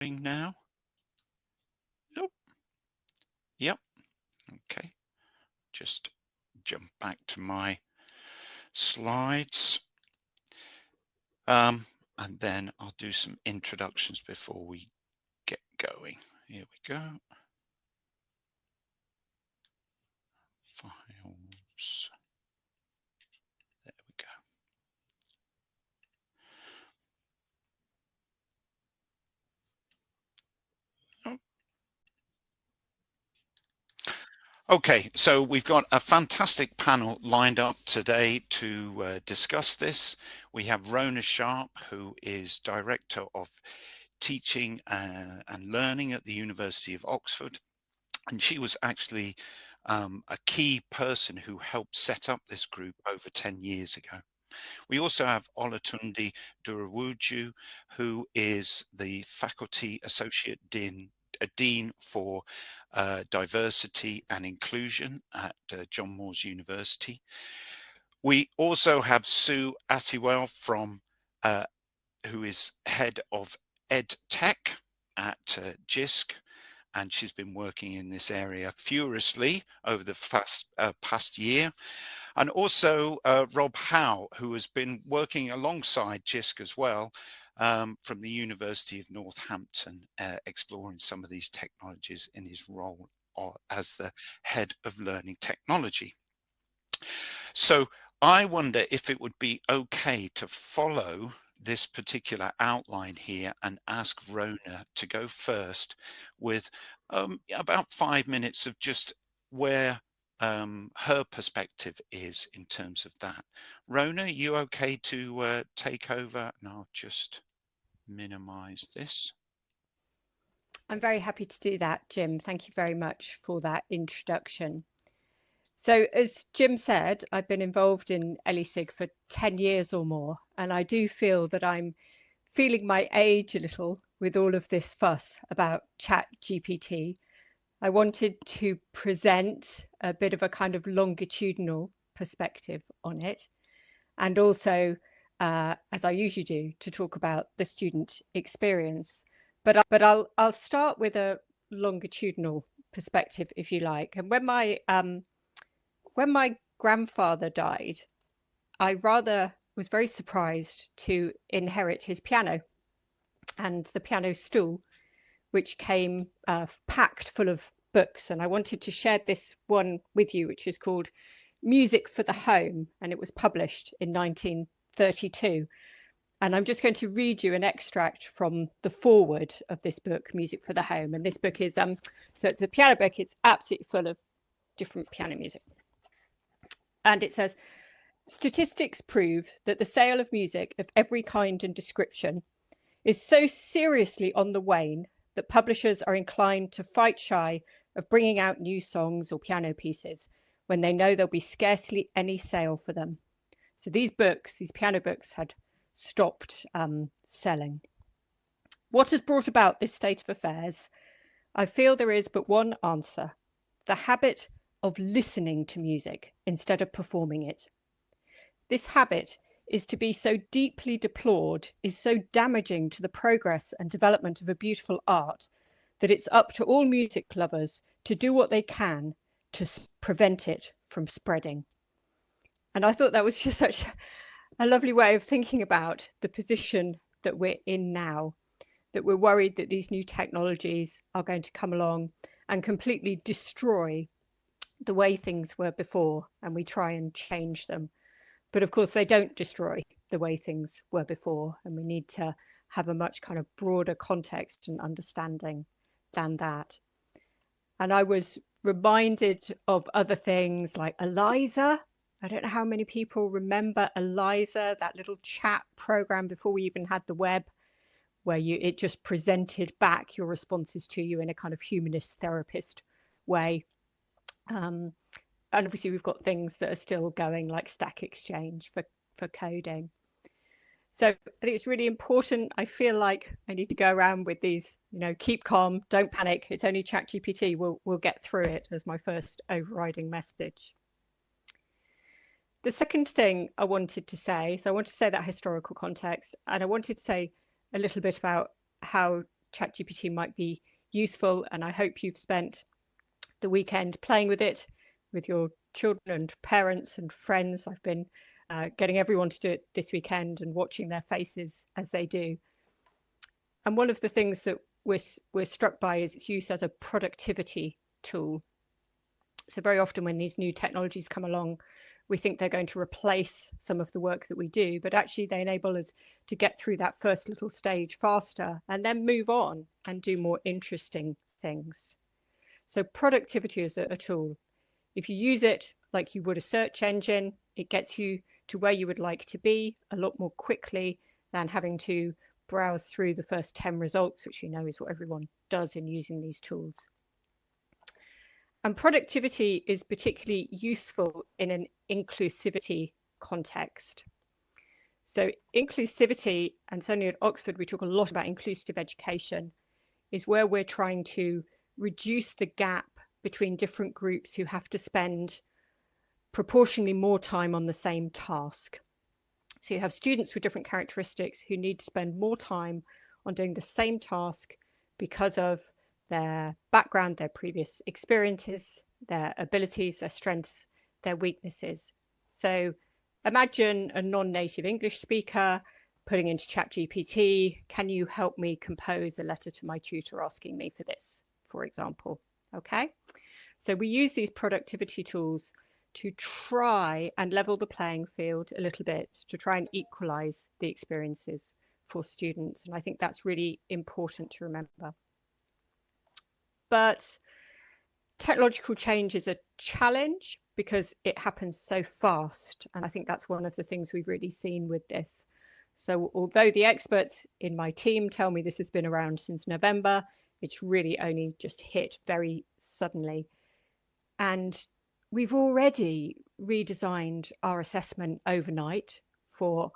now? Yep. Yep. Okay. Just jump back to my slides. Um, and then I'll do some introductions before we get going. Here we go. Files. Okay, so we've got a fantastic panel lined up today to uh, discuss this. We have Rhona Sharpe, who is Director of Teaching uh, and Learning at the University of Oxford. And she was actually um, a key person who helped set up this group over 10 years ago. We also have Olatunde Durowoju, who is the Faculty Associate Dean, uh, Dean for uh, diversity and inclusion at uh, John Moores University. We also have Sue Attewell from, uh, who is head of Ed Tech at uh, JISC, and she's been working in this area furiously over the fast, uh, past year. And also uh, Rob Howe, who has been working alongside JISC as well, um, from the University of Northampton, uh, exploring some of these technologies in his role as the head of learning technology. So I wonder if it would be okay to follow this particular outline here and ask Rhona to go first with um, about five minutes of just where um, her perspective is in terms of that. Rhona, you okay to uh, take over? And I'll just minimize this. I'm very happy to do that, Jim. Thank you very much for that introduction. So as Jim said, I've been involved in ELESIG for 10 years or more, and I do feel that I'm feeling my age a little with all of this fuss about chat GPT I wanted to present a bit of a kind of longitudinal perspective on it, and also, uh, as I usually do, to talk about the student experience. But but I'll I'll start with a longitudinal perspective, if you like. And when my um, when my grandfather died, I rather was very surprised to inherit his piano and the piano stool which came uh, packed full of books. And I wanted to share this one with you, which is called Music for the Home, and it was published in 1932. And I'm just going to read you an extract from the foreword of this book, Music for the Home. And this book is um, so it's a piano book. It's absolutely full of different piano music. And it says, statistics prove that the sale of music of every kind and description is so seriously on the wane that publishers are inclined to fight shy of bringing out new songs or piano pieces when they know there'll be scarcely any sale for them. So these books, these piano books, had stopped um, selling. What has brought about this state of affairs? I feel there is but one answer the habit of listening to music instead of performing it. This habit is to be so deeply deplored, is so damaging to the progress and development of a beautiful art, that it's up to all music lovers to do what they can to prevent it from spreading. And I thought that was just such a lovely way of thinking about the position that we're in now, that we're worried that these new technologies are going to come along and completely destroy the way things were before, and we try and change them. But of course, they don't destroy the way things were before, and we need to have a much kind of broader context and understanding than that. And I was reminded of other things like Eliza. I don't know how many people remember Eliza, that little chat program before we even had the web, where you it just presented back your responses to you in a kind of humanist therapist way. Um, and obviously we've got things that are still going like Stack Exchange for, for coding. So I think it's really important. I feel like I need to go around with these, you know, keep calm, don't panic. It's only ChatGPT. We'll, we'll get through it as my first overriding message. The second thing I wanted to say, so I want to say that historical context, and I wanted to say a little bit about how ChatGPT might be useful and I hope you've spent the weekend playing with it with your children and parents and friends. I've been uh, getting everyone to do it this weekend and watching their faces as they do. And one of the things that we're, we're struck by is its use as a productivity tool. So very often when these new technologies come along, we think they're going to replace some of the work that we do, but actually they enable us to get through that first little stage faster and then move on and do more interesting things. So productivity is a, a tool. If you use it like you would a search engine, it gets you to where you would like to be a lot more quickly than having to browse through the first 10 results, which you know is what everyone does in using these tools. And productivity is particularly useful in an inclusivity context. So inclusivity, and certainly at Oxford, we talk a lot about inclusive education, is where we're trying to reduce the gap between different groups who have to spend proportionally more time on the same task. So you have students with different characteristics who need to spend more time on doing the same task because of their background, their previous experiences, their abilities, their strengths, their weaknesses. So imagine a non-native English speaker putting into ChatGPT, can you help me compose a letter to my tutor asking me for this, for example, okay? So we use these productivity tools to try and level the playing field a little bit, to try and equalize the experiences for students. And I think that's really important to remember. But technological change is a challenge because it happens so fast. And I think that's one of the things we've really seen with this. So although the experts in my team tell me this has been around since November, it's really only just hit very suddenly. And We've already redesigned our assessment overnight for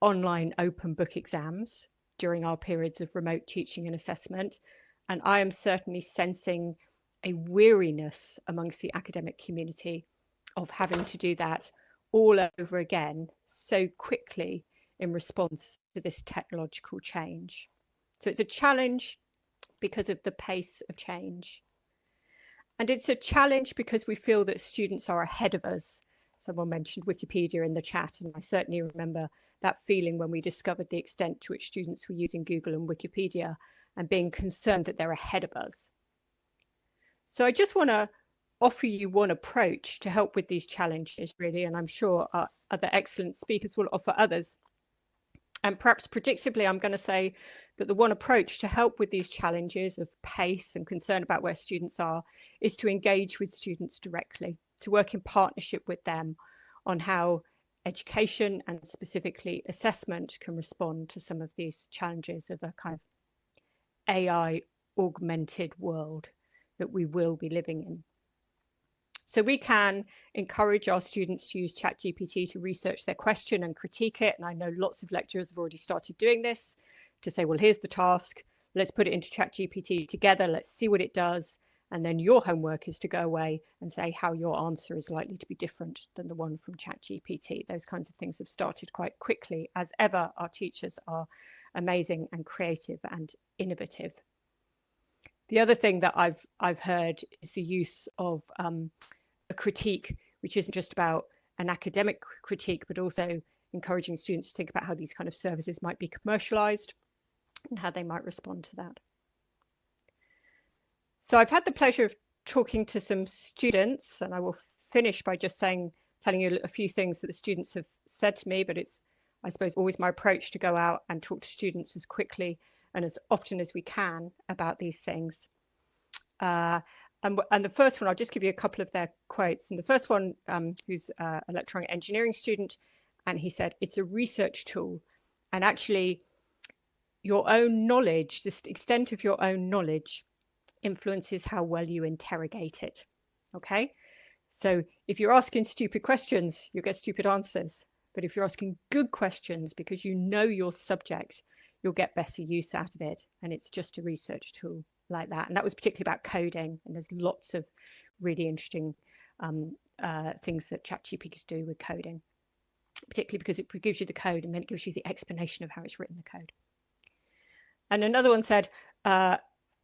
online open book exams during our periods of remote teaching and assessment. And I am certainly sensing a weariness amongst the academic community of having to do that all over again so quickly in response to this technological change. So it's a challenge because of the pace of change. And it's a challenge because we feel that students are ahead of us. Someone mentioned Wikipedia in the chat, and I certainly remember that feeling when we discovered the extent to which students were using Google and Wikipedia and being concerned that they're ahead of us. So I just want to offer you one approach to help with these challenges, really, and I'm sure other excellent speakers will offer others. And perhaps predictably, I'm going to say that the one approach to help with these challenges of pace and concern about where students are is to engage with students directly, to work in partnership with them on how education and specifically assessment can respond to some of these challenges of a kind of AI augmented world that we will be living in. So we can encourage our students to use ChatGPT to research their question and critique it. And I know lots of lecturers have already started doing this to say, well, here's the task. Let's put it into ChatGPT together. Let's see what it does. And then your homework is to go away and say how your answer is likely to be different than the one from ChatGPT. Those kinds of things have started quite quickly. As ever, our teachers are amazing and creative and innovative. The other thing that I've I've heard is the use of um, a critique, which isn't just about an academic critique, but also encouraging students to think about how these kind of services might be commercialized and how they might respond to that. So I've had the pleasure of talking to some students, and I will finish by just saying, telling you a few things that the students have said to me, but it's, I suppose, always my approach to go out and talk to students as quickly and as often as we can about these things. Uh, and, and, the first one, I'll just give you a couple of their quotes. And the first one, um, who's an electronic engineering student, and he said, it's a research tool. And actually, your own knowledge, the extent of your own knowledge, influences how well you interrogate it. Okay? So if you're asking stupid questions, you'll get stupid answers. But if you're asking good questions because you know your subject, you'll get better use out of it. And it's just a research tool like that. And that was particularly about coding. And there's lots of really interesting um, uh, things that ChatGPT can do with coding, particularly because it gives you the code and then it gives you the explanation of how it's written the code. And another one said, uh,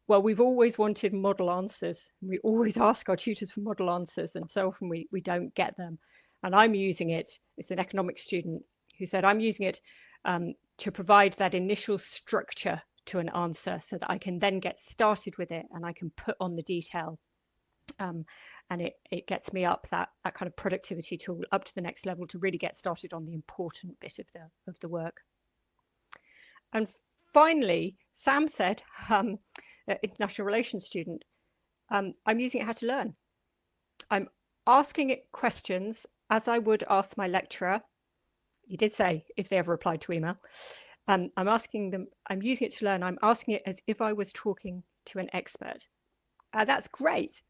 well, we've always wanted model answers. We always ask our tutors for model answers, and so often we, we don't get them. And I'm using it, it's an economics student who said, I'm using it um, to provide that initial structure to an answer so that I can then get started with it and I can put on the detail. Um, and it, it gets me up that, that kind of productivity tool up to the next level to really get started on the important bit of the, of the work. And finally, Sam said, um, international relations student, um, I'm using it how to learn. I'm asking it questions as I would ask my lecturer. He did say if they ever replied to email. Um, I'm asking them, I'm using it to learn. I'm asking it as if I was talking to an expert. Uh, that's great,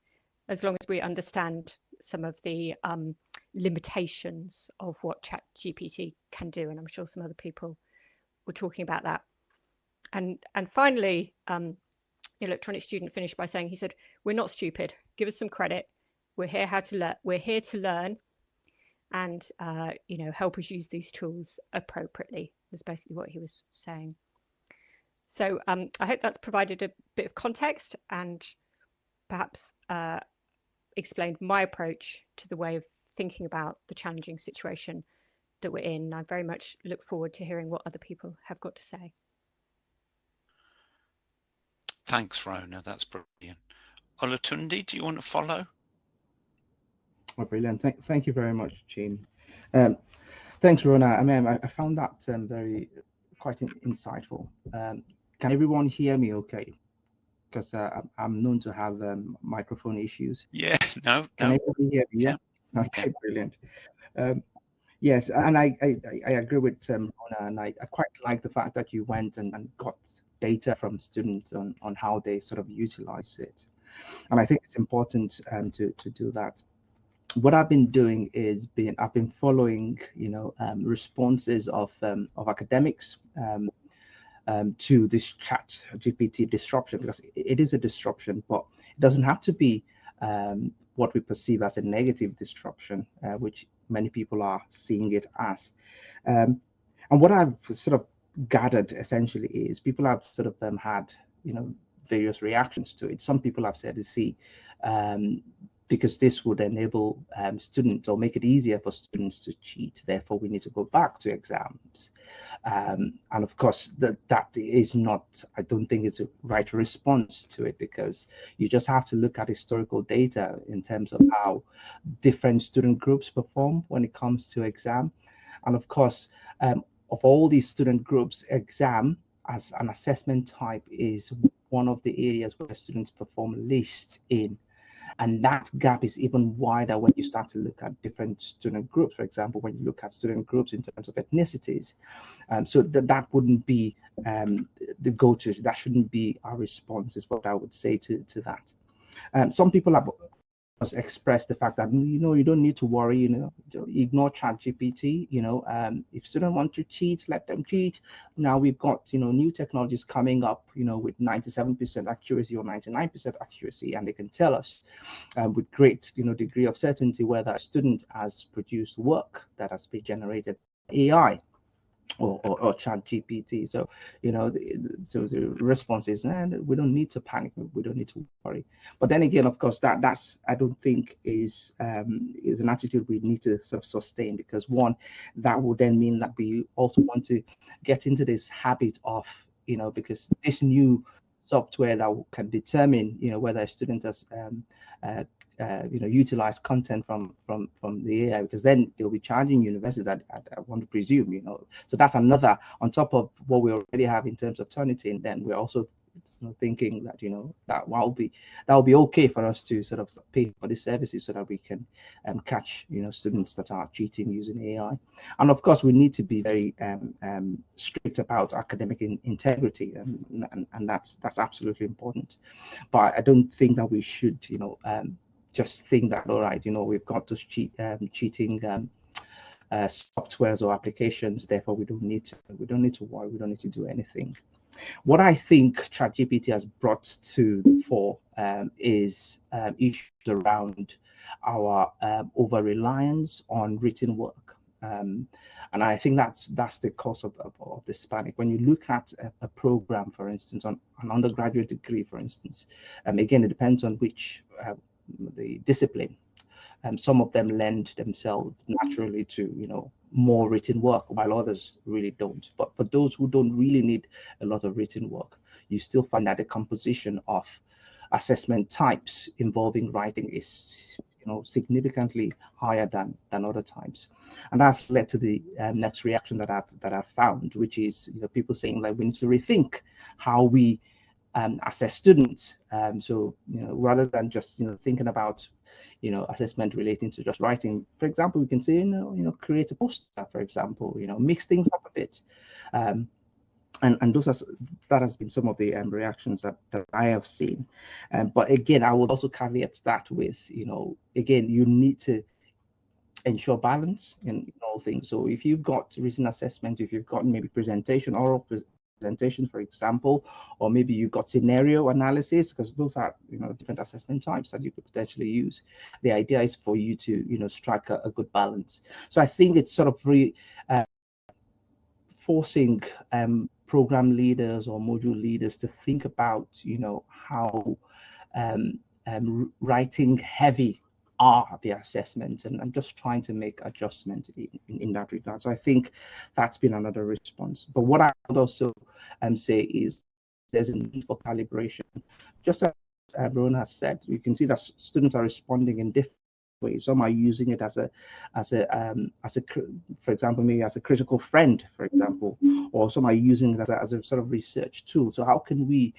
as long as we understand some of the um, limitations of what ChatGPT can do. And I'm sure some other people were talking about that. And, and finally, um, electronic student finished by saying, he said, we're not stupid. Give us some credit. We're here how to learn. We're here to learn and, uh, you know, help us use these tools appropriately was basically what he was saying. So um, I hope that's provided a bit of context and perhaps uh, explained my approach to the way of thinking about the challenging situation that we're in. I very much look forward to hearing what other people have got to say. Thanks, Rhona. That's brilliant. Olatunde, do you want to follow? Oh, brilliant. Thank, thank you very much, Jean. Um, thanks, Rhona. I mean, I, I found that um, very quite in, insightful. Um, can everyone hear me okay? Because uh, I'm known to have um, microphone issues. Yeah, no, Can no. everybody hear me? Yeah. Okay, brilliant. Yes, and I, I, I agree with um, Rhona, and I, I quite like the fact that you went and, and got data from students on, on how they sort of utilize it. And I think it's important um, to, to do that. What I've been doing is being I've been following, you know, um, responses of um, of academics um, um, to this chat GPT disruption because it, it is a disruption, but it doesn't have to be um, what we perceive as a negative disruption, uh, which many people are seeing it as. Um, and what I've sort of gathered essentially is people have sort of um, had, you know, various reactions to it. Some people have said, see, um, because this would enable um, students or make it easier for students to cheat. Therefore, we need to go back to exams. Um, and of course, that that is not, I don't think it's a right response to it because you just have to look at historical data in terms of how different student groups perform when it comes to exam. And of course, um, of all these student groups, exam as an assessment type is one of the areas where students perform least in. And that gap is even wider when you start to look at different student groups. For example, when you look at student groups in terms of ethnicities. Um, so that, that wouldn't be um, the go-to, that shouldn't be our response is what I would say to, to that. Um, some people have express the fact that you know you don't need to worry you know ignore chat gpt you know um, if students want to cheat let them cheat. Now we've got you know new technologies coming up you know with 97 percent accuracy or 99 percent accuracy and they can tell us um, with great you know degree of certainty whether a student has produced work that has been generated ai or, or, or chat GPT. So, you know, the, so the response is, and we don't need to panic. We don't need to worry. But then again, of course, that that's, I don't think is, um, is an attitude we need to sort of sustain because one, that will then mean that we also want to get into this habit of, you know, because this new software that can determine, you know, whether a student has um, uh, uh, you know utilize content from from from the AI because then they'll be charging universities. I, I, I, want to presume, you know. So that's another on top of what we already have in terms of Turnitin. Then we're also you know, thinking that you know that will be that will be okay for us to sort of pay for these services so that we can um, catch you know students that are cheating using AI. And of course, we need to be very um, um, strict about academic in, integrity, and, and and that's that's absolutely important. But I don't think that we should you know um, just think that all right, you know, we've got those cheat um, cheating um, uh, softwares or applications. Therefore, we don't need to we don't need to worry. We don't need to do anything. What I think ChatGPT has brought to the fore um, is um, issues around our um, over reliance on written work. Um, and I think that's that's the cause of, of, of this panic. When you look at a, a, program, for instance, on an undergraduate degree, for instance, um, again, it depends on which uh, the discipline. Um, some of them lend themselves naturally to, you know, more written work, while others really don't. But for those who don't really need a lot of written work, you still find that the composition of assessment types involving writing is you know significantly higher than than other types and that's led to the um, next reaction that i've that i've found which is you know people saying like we need to rethink how we um, assess students um, so you know rather than just you know thinking about you know assessment relating to just writing for example we can say you know you know create a poster for example you know mix things up a bit um, and and those are that has been some of the um, reactions that, that I have seen. Um, but again, I would also caveat that with you know again you need to ensure balance in, all things. So if you've got written assessment, if you've got maybe presentation, oral presentation, for example, or maybe you've got scenario analysis, because those are you know different assessment types that you could potentially use. The idea is for you to you know strike a, a good balance. So I think it's sort of re, uh, forcing um, program leaders or module leaders to think about, you know, how um, um, writing heavy are the assessments and I'm just trying to make adjustments in, in, in, that regard. So I think that's been another response. But what I would also um, say is there's a need for calibration. Just as uh, Rhona has said, you can see that students are responding in different ways. Some are using it as a, as a, um, as a, for example, maybe as a critical friend, for example, or some are using it as a, as a sort of research tool. So how can we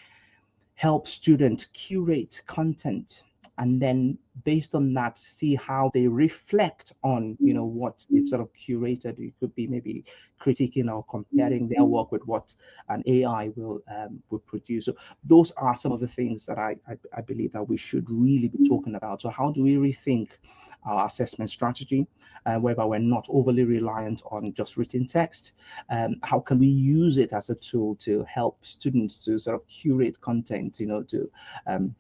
help students curate content and then based on that see how they reflect on you know what they've sort of curated. It could be maybe critiquing or comparing their work with what an ai will um, will produce. So those are some of the things that I, I, I believe that we should really be talking about. So how do we rethink our assessment strategy, uh, whereby we're not overly reliant on just written text. Um, how can we use it as a tool to help students to sort of curate content, you know, to um,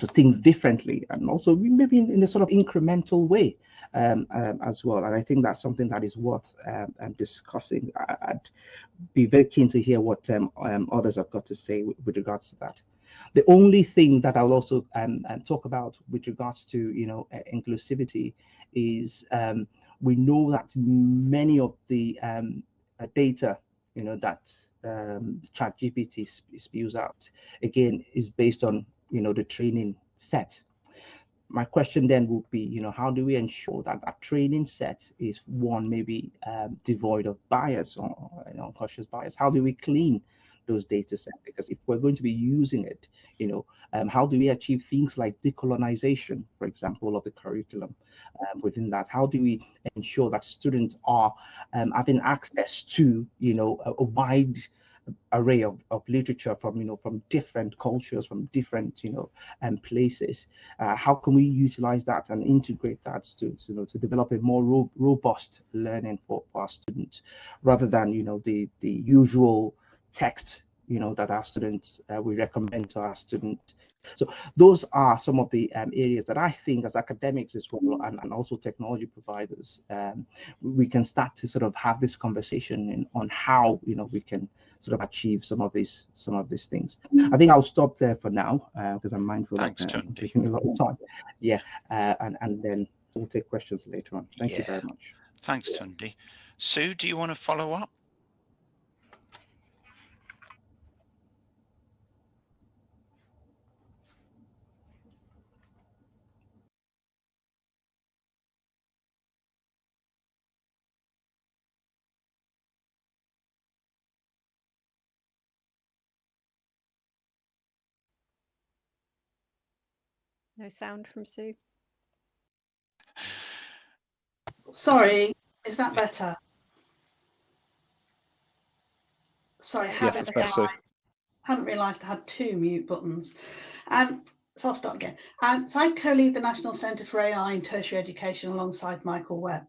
to think differently and also maybe in, in a sort of incremental way um, um, as well. And I think that's something that is worth um, um discussing. I, would be very keen to hear what um, um, others have got to say with, with, regards to that. The only thing that I'll also talk about with regards to you know uh, inclusivity is we know that many of the uh, data you know that um, ChatGPT spews out again is based on you know the training set. My question then would be you know how do we ensure that that training set is one maybe um, devoid of bias or you know, unconscious bias? How do we clean those data sets because if we're going to be using it you know um, how do we achieve things like decolonization for example of the curriculum um, within that? How do we ensure that students are um, having access to you know a, a wide array of, of literature from you know from different cultures from different you know um, places. Uh, how can we utilize that and integrate that to, to you know to develop a more ro robust learning for, for our students rather than you know the the usual text you know that our students uh, we recommend to our students so those are some of the um, areas that I think as academics as well and, and also technology providers, um, we can start to sort of have this conversation in, on how, you know, we can sort of achieve some of these some of these things. I think I'll stop there for now because uh, I'm mindful Thanks, that uh, taking a lot of time. Yeah, uh, and, and then we'll take questions later on. Thank yeah. you very much. Thanks, Tunde. Sue, do you want to follow up? No sound from Sue. Sorry, is that better? Sorry, I hadn't, yes, realised, hadn't realised I had two mute buttons. Um, so I'll start again. Um, so I co-lead the National Centre for AI in Tertiary Education alongside Michael Webb.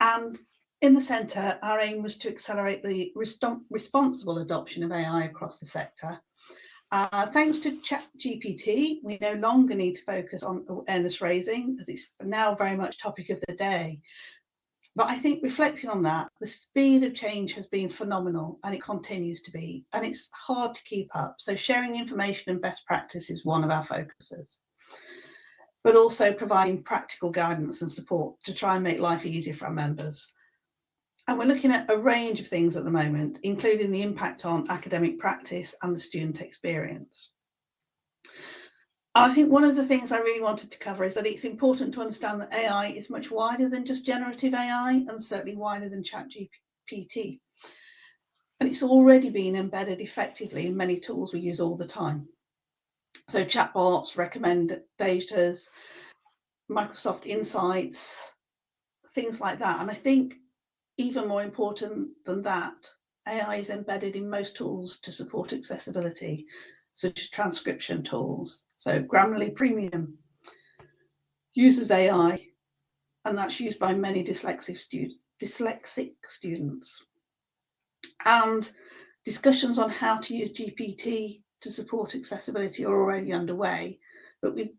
And in the centre, our aim was to accelerate the responsible adoption of AI across the sector uh, thanks to ChatGPT, we no longer need to focus on awareness raising as it's now very much topic of the day. But I think reflecting on that, the speed of change has been phenomenal and it continues to be, and it's hard to keep up. So sharing information and best practice is one of our focuses, but also providing practical guidance and support to try and make life easier for our members. And we're looking at a range of things at the moment, including the impact on academic practice and the student experience. I think one of the things I really wanted to cover is that it's important to understand that AI is much wider than just generative AI and certainly wider than ChatGPT. And it's already been embedded effectively in many tools we use all the time. So chatbots, recommendators, Microsoft Insights, things like that. And I think even more important than that, AI is embedded in most tools to support accessibility, such as transcription tools, so Grammarly Premium uses AI, and that's used by many dyslexic, dyslexic students. And discussions on how to use GPT to support accessibility are already underway, but we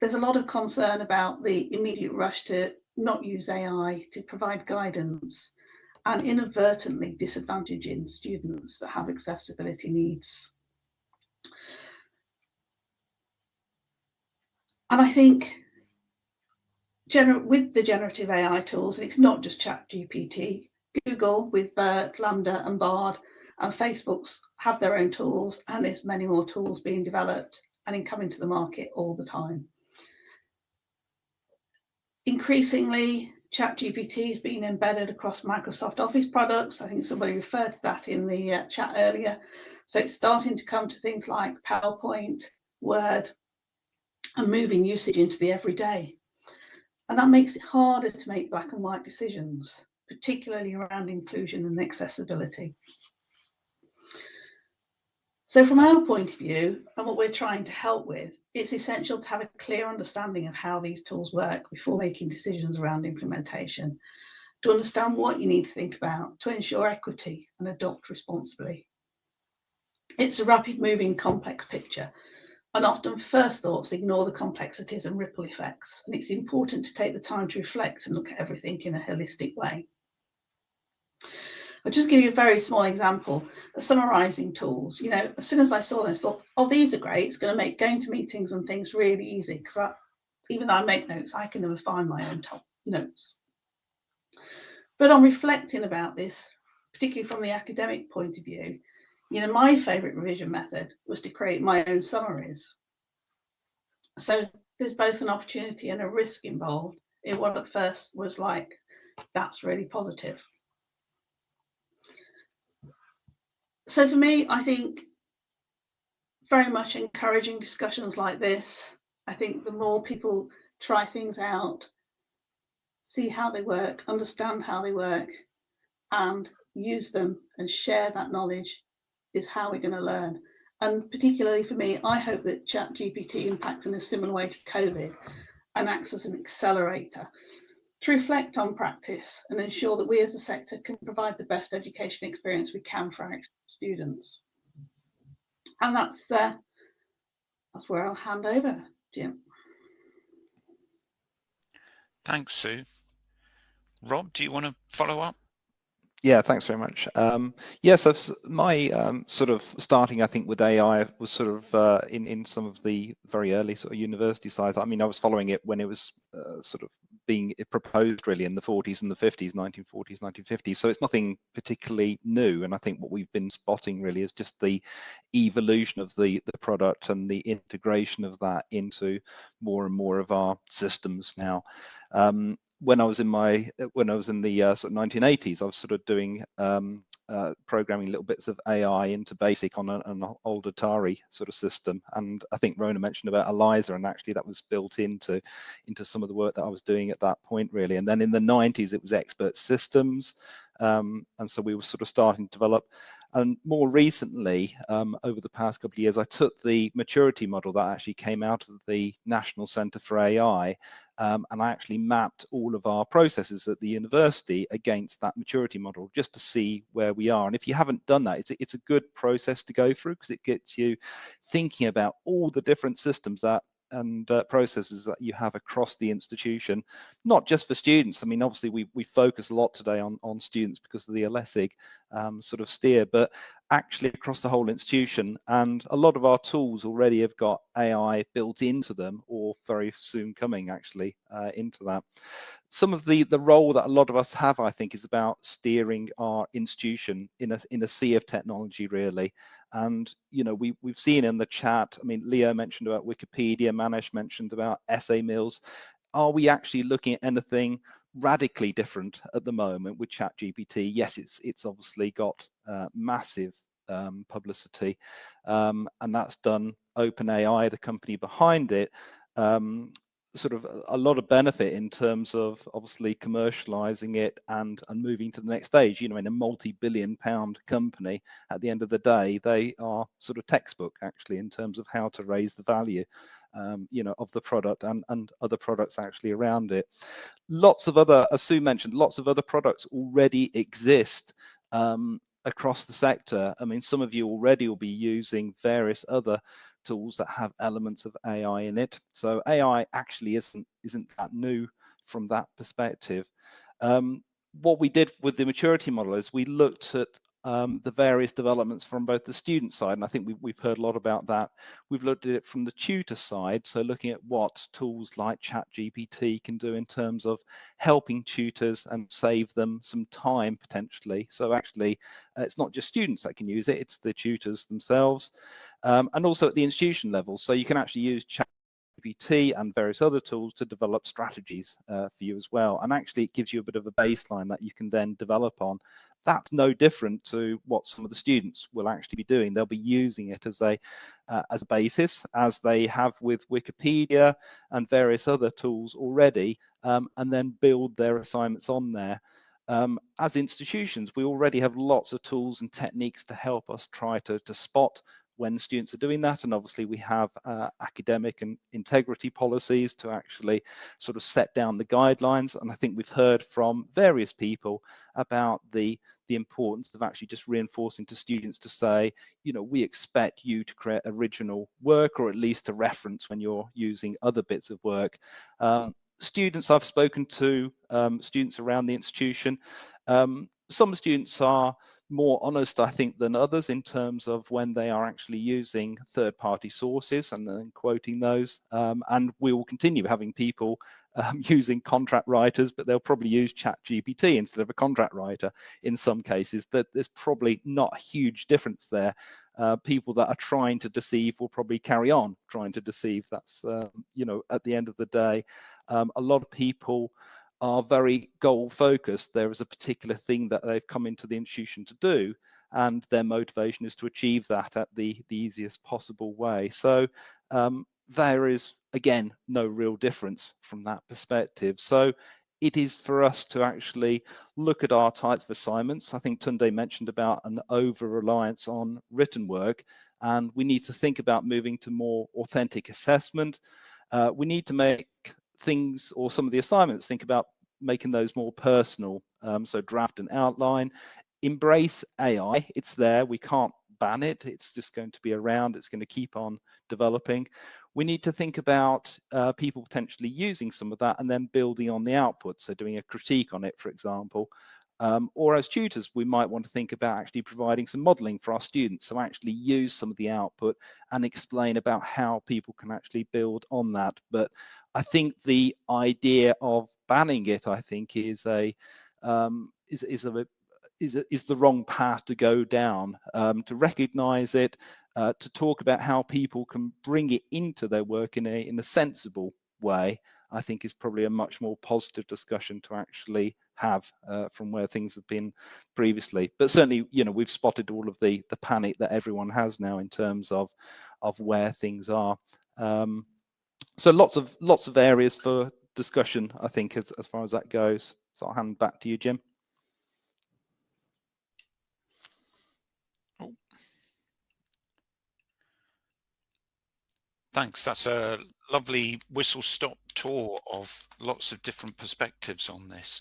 there's a lot of concern about the immediate rush to not use AI to provide guidance and inadvertently disadvantaging students that have accessibility needs. And I think with the generative AI tools, and it's not just ChatGPT, Google with BERT, LaMDA and Bard, and Facebook's have their own tools, and there's many more tools being developed and in coming to the market all the time. Increasingly, ChatGPT is being embedded across Microsoft Office products. I think somebody referred to that in the uh, chat earlier. So it's starting to come to things like PowerPoint, Word, and moving usage into the everyday. And that makes it harder to make black and white decisions, particularly around inclusion and accessibility. So from our point of view, and what we're trying to help with, it's essential to have a clear understanding of how these tools work before making decisions around implementation, to understand what you need to think about to ensure equity and adopt responsibly. It's a rapid moving complex picture and often first thoughts ignore the complexities and ripple effects. And it's important to take the time to reflect and look at everything in a holistic way. I'll just give you a very small example, the summarizing tools. You know, as soon as I saw this, I thought, oh, these are great. It's going to make going to meetings and things really easy because even though I make notes, I can never find my own top notes. But on reflecting about this, particularly from the academic point of view, you know, my favorite revision method was to create my own summaries. So there's both an opportunity and a risk involved in what at first was like, that's really positive. So for me, I think very much encouraging discussions like this. I think the more people try things out, see how they work, understand how they work, and use them and share that knowledge is how we're going to learn. And particularly for me, I hope that ChatGPT impacts in a similar way to COVID and acts as an accelerator to reflect on practice and ensure that we as a sector can provide the best education experience we can for our students. And that's uh, that's where I'll hand over, Jim. Thanks, Sue. Rob, do you want to follow up? Yeah, thanks very much. Um, yes, yeah, so my um, sort of starting, I think, with AI was sort of uh, in in some of the very early sort of university size. I mean, I was following it when it was uh, sort of being proposed really in the 40s and the 50s, 1940s, 1950s. So it's nothing particularly new. And I think what we've been spotting really is just the evolution of the the product and the integration of that into more and more of our systems now. Um, when I was in my when I was in the uh, sort of 1980s, I was sort of doing um, uh, programming little bits of AI into BASIC on a, an old Atari sort of system, and I think Rhona mentioned about ELIZA, and actually that was built into into some of the work that I was doing at that point, really. And then in the 90s, it was expert systems, um, and so we were sort of starting to develop. And more recently, um, over the past couple of years, I took the maturity model that actually came out of the National Centre for AI, um, and I actually mapped all of our processes at the university against that maturity model just to see where we are. And if you haven't done that, it's a, it's a good process to go through because it gets you thinking about all the different systems that and uh, processes that you have across the institution, not just for students. I mean, obviously we, we focus a lot today on, on students because of the LSIG um, sort of steer, but actually across the whole institution. And a lot of our tools already have got AI built into them or very soon coming actually uh, into that. Some of the, the role that a lot of us have, I think, is about steering our institution in a, in a sea of technology, really. And, you know, we, we've seen in the chat, I mean, Leo mentioned about Wikipedia, Manish mentioned about essay mills. Are we actually looking at anything radically different at the moment with ChatGPT. Yes, it's it's obviously got uh, massive um, publicity, um, and that's done OpenAI, the company behind it, um, sort of a lot of benefit in terms of obviously commercializing it and and moving to the next stage you know in a multi-billion pound company at the end of the day they are sort of textbook actually in terms of how to raise the value um, you know of the product and and other products actually around it lots of other as sue mentioned lots of other products already exist um, across the sector i mean some of you already will be using various other tools that have elements of AI in it. So AI actually isn't isn't that new from that perspective. Um, what we did with the maturity model is we looked at um, the various developments from both the student side, and I think we, have heard a lot about that. We've looked at it from the tutor side, so looking at what tools like ChatGPT can do in terms of helping tutors and save them some time potentially. So actually, uh, it's not just students that can use it; it's the tutors themselves, um, and also at the institution level. So you can actually use Chat and various other tools to develop strategies uh, for you as well. And actually, it gives you a bit of a baseline that you can then develop on that's no different to what some of the students will actually be doing. They'll be using it as a uh, as a basis, as they have with Wikipedia and various other tools already, um, and then build their assignments on there. Um, as institutions, we already have lots of tools and techniques to help us try to, to spot when students are doing that. And obviously we have uh, academic and integrity policies to actually sort of set down the guidelines. And I think we've heard from various people about the, the importance of actually just reinforcing to students to say, you know, we expect you to create original work or at least a reference when you're using other bits of work. Um, students I've spoken to, um, students around the institution, um, some students are more honest, I think, than others in terms of when they are actually using third-party sources and then quoting those. Um, and we will continue having people um, using contract writers, but they'll probably use ChatGPT instead of a contract writer in some cases. That there's probably not a huge difference there. Uh, people that are trying to deceive will probably carry on trying to deceive. That's um, you know at the end of the day, um, a lot of people are very goal focused. There is a particular thing that they've come into the institution to do, and their motivation is to achieve that at the, the easiest possible way. So um, there is, again, no real difference from that perspective. So it is for us to actually look at our types of assignments. I think Tunde mentioned about an over reliance on written work, and we need to think about moving to more authentic assessment. Uh, we need to make things or some of the assignments think about making those more personal. Um, so draft and outline, embrace AI. It's there. We can't ban it. It's just going to be around. It's going to keep on developing. We need to think about uh, people potentially using some of that and then building on the output. So doing a critique on it, for example. Um, or as tutors, we might want to think about actually providing some modeling for our students. So actually use some of the output and explain about how people can actually build on that. But I think the idea of banning it, I think, is a um, is is a is, is the wrong path to go down. Um, to recognise it, uh, to talk about how people can bring it into their work in a in a sensible way, I think is probably a much more positive discussion to actually have uh, from where things have been previously. But certainly, you know, we've spotted all of the the panic that everyone has now in terms of of where things are. Um, so lots of lots of areas for discussion, I think, as, as far as that goes. So I'll hand back to you, Jim. Thanks. That's a lovely whistle stop tour of lots of different perspectives on this.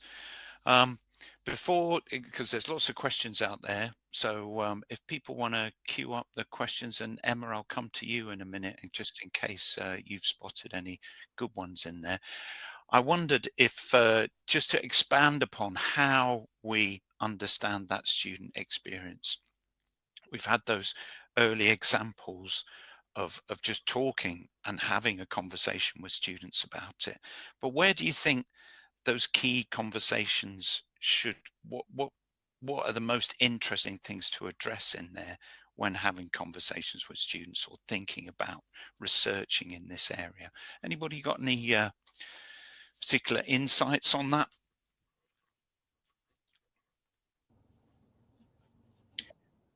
Um, before, because there's lots of questions out there, so um, if people want to queue up the questions, and Emma, I'll come to you in a minute, and just in case uh, you've spotted any good ones in there. I wondered if, uh, just to expand upon how we understand that student experience. We've had those early examples of, of just talking and having a conversation with students about it. But where do you think those key conversations should what what what are the most interesting things to address in there when having conversations with students or thinking about researching in this area anybody got any uh, particular insights on that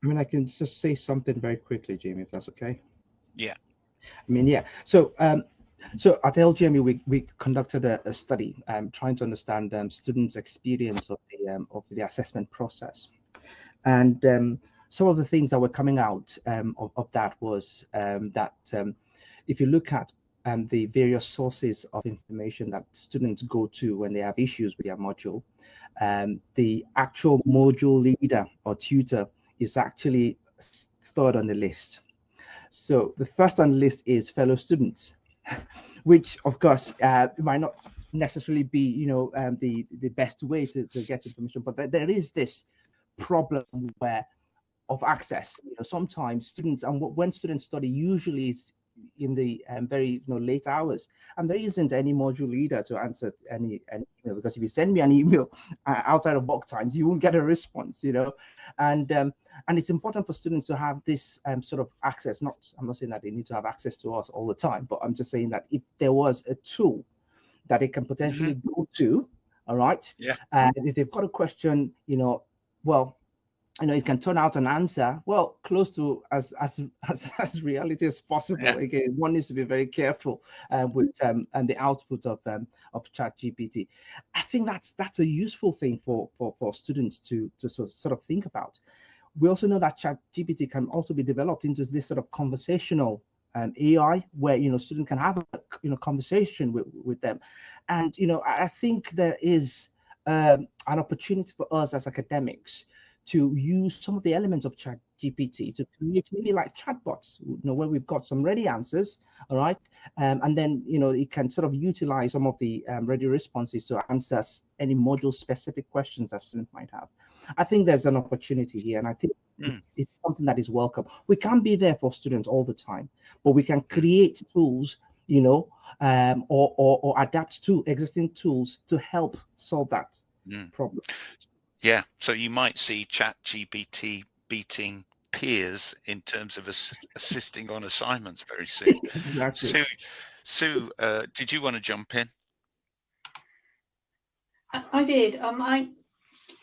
I mean, I can just say something very quickly, Jamie, if that's okay. Yeah. I mean, yeah. So um, so at LJMU, we, we conducted a, a study um, trying to understand um, students' experience of the um, of the assessment process, and um, some of the things that were coming out um, of, of that was um, that if you look at the various sources of information that students go to when they have issues with their module, the actual module leader or tutor is actually third on the list. So the first on the list is fellow students which of course uh, might not necessarily be, you know, um, the the best way to, to get information, but there, there is this problem where of access. You know, sometimes students and when students study, usually is in the um, very you know late hours. And there isn't any module leader to answer any, any email because if you send me an email uh, outside of work times you won't get a response you know? And um, and it's important for students to have this um, sort of access not i'm not saying that they need to have access to us all the time but i'm just saying that if there was a tool that they can potentially mm-hmm. go to all right? Yeah. And if they've got a question you know well you know it can turn out an answer. Well close to as as as, as reality as possible. Yeah. again one needs to be very careful uh, with um, and the output of um, of chat gpt i think that's that's a useful thing for for, for students to to sort, sort of think about. We also know that chat gpt can also be developed into this sort of conversational um, ai where you know students can have a you know conversation with with them. And you know i, I think there is um, an opportunity for us as academics to use some of the elements of chat GPT to create maybe like chatbots, you know, where we've got some ready answers, all right, um, and then you know it can sort of utilize some of the um, ready responses to answer any module-specific questions that students might have. I think there's an opportunity here, and I think mm. it's something that is welcome. We can't be there for students all the time, but we can create tools, you know, um, or, or, or adapt to existing tools to help solve that mm. problem. Yeah, so you might see Chat GPT beating peers in terms of ass assisting on assignments very soon. exactly. Sue, Sue uh, did you want to jump in? I, I did. Um, I